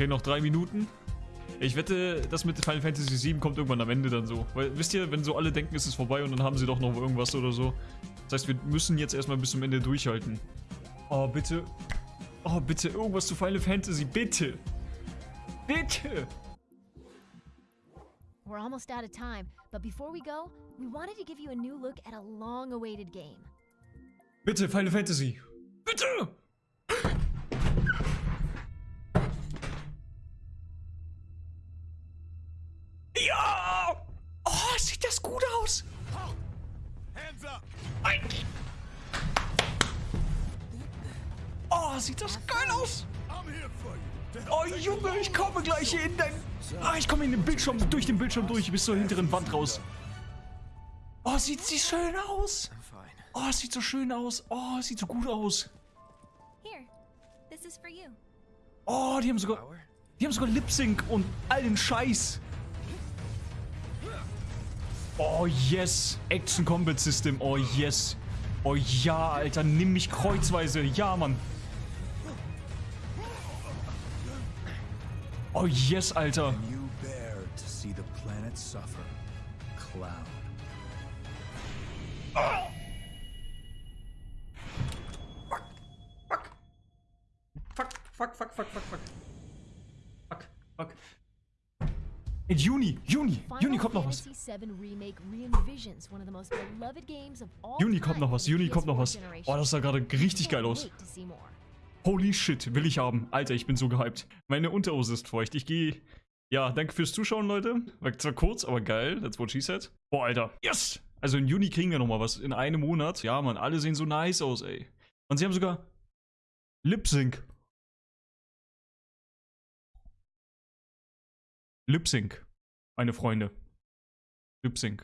Okay, noch drei Minuten. Ich wette, das mit Final Fantasy VII kommt irgendwann am Ende dann so. Weil, wisst ihr, wenn so alle denken, es ist vorbei und dann haben sie doch noch irgendwas oder so. Das heißt, wir müssen jetzt erstmal bis zum Ende durchhalten. Oh, bitte. Oh, bitte, irgendwas zu Final Fantasy, bitte. Bitte. We're almost out of time, but before we go, we wanted to give you a new look at a long awaited game. Bitte, Final Fantasy. Bitte! Sieht das gut aus! Hands up! Ein- Oh, sieht das geil aus! Oh, Junge, ich komme gleich hier in dein... Ah, ich komme in den Bildschirm, durch den Bildschirm durch, bis zur hinteren Wand raus. Oh, sieht sie schön aus! Oh, es sieht so schön aus. Oh, es sieht so gut aus. Oh, die haben sogar... Die haben sogar Lip Sync und all den Scheiß. Oh yes. Action Combat System. Oh yes. Oh ja, Alter. Nimm mich kreuzweise. Ja, Mann. Oh yes, Alter. Fuck, fuck, fuck, fuck, fuck, fuck. Fuck, In Juni, Juni, Juni kommt noch was. Juni kommt noch was, Juni kommt noch PS4 was. Oh, das sah gerade richtig geil aus. Holy shit, will ich haben. Alter, ich bin so gehypt. Meine Unterhose ist feucht. Ich gehe. Ja, danke fürs Zuschauen, Leute. War zwar kurz, aber geil. That's what she said. Boah, Alter. Yes! Also im Juni kriegen wir nochmal was. In einem Monat. Ja, Mann, alle sehen so nice aus, ey. Und sie haben sogar Lip Sync. Lip. Meine Freunde. Lip.